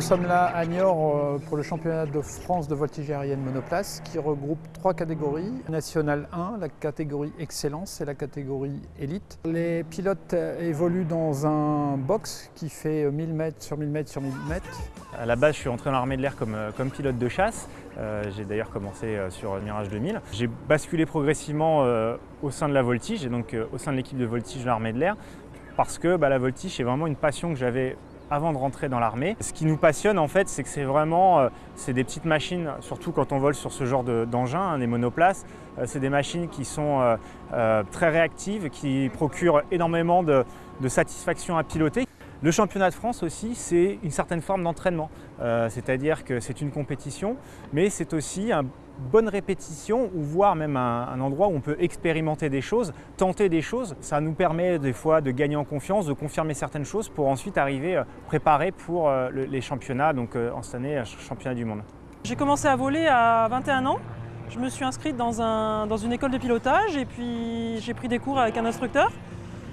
sommes là à Niort euh, pour le championnat de France de voltige aérienne monoplace qui regroupe trois catégories. National 1, la catégorie excellence et la catégorie élite. Les pilotes évoluent dans un box qui fait 1000 mètres sur 1000 mètres sur 1000 mètres. À la base, je suis entré dans l'armée de l'air comme, euh, pilote de chasse. Euh, j'ai d'ailleurs commencé euh, sur Mirage 2000. J'ai basculé progressivement euh, au sein de la voltige et donc euh, au sein de l'équipe de voltige de l'armée de l'air parce que bah, la voltige est vraiment une passion que j'avais avant de rentrer dans l'armée. Ce qui nous passionne en fait, c'est que c'est vraiment euh, c'est des petites machines, surtout quand on vole sur ce genre d'engins, hein, des monoplaces. Euh, c'est des machines qui sont euh, très réactives, qui procurent énormément de, de satisfaction à piloter. Le championnat de France aussi, c'est une certaine forme d'entraînement, euh, c'est-à-dire que c'est une compétition, mais c'est aussi une bonne répétition ou voire même un, endroit où on peut expérimenter des choses, tenter des choses. Ça nous permet des fois de gagner en confiance, de confirmer certaines choses pour ensuite arriver euh, préparé pour euh, le, les championnats, donc en cette année, championnat du monde. J'ai commencé à voler à 21 ans. Je me suis inscrite dans une école de pilotage et puis j'ai pris des cours avec un instructeur.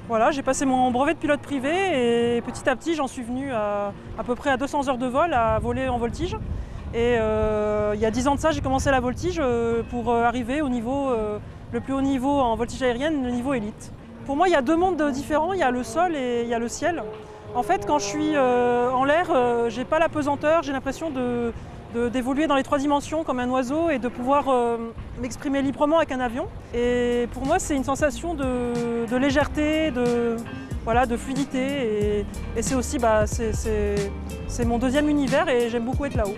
Voilà, j'ai passé mon brevet de pilote privé et petit à petit j'en suis venu à, peu près à 200 heures de vol à voler en voltige. Et euh, il y a 10 ans de ça, j'ai commencé la voltige euh, pour arriver au niveau, euh, le plus haut niveau en voltige aérienne, le niveau élite. Pour moi, il y a deux mondes différents, il y a le sol et il y a le ciel. En fait, quand je suis euh, en l'air, euh, j'ai pas la pesanteur, j'ai l'impression de, d'évoluer dans les trois dimensions comme un oiseau et de pouvoir euh, m'exprimer librement avec un avion. Et pour moi, c'est une sensation de, légèreté, de, voilà, de fluidité. Et, et c'est aussi bah, c'est mon deuxième univers et j'aime beaucoup être là-haut.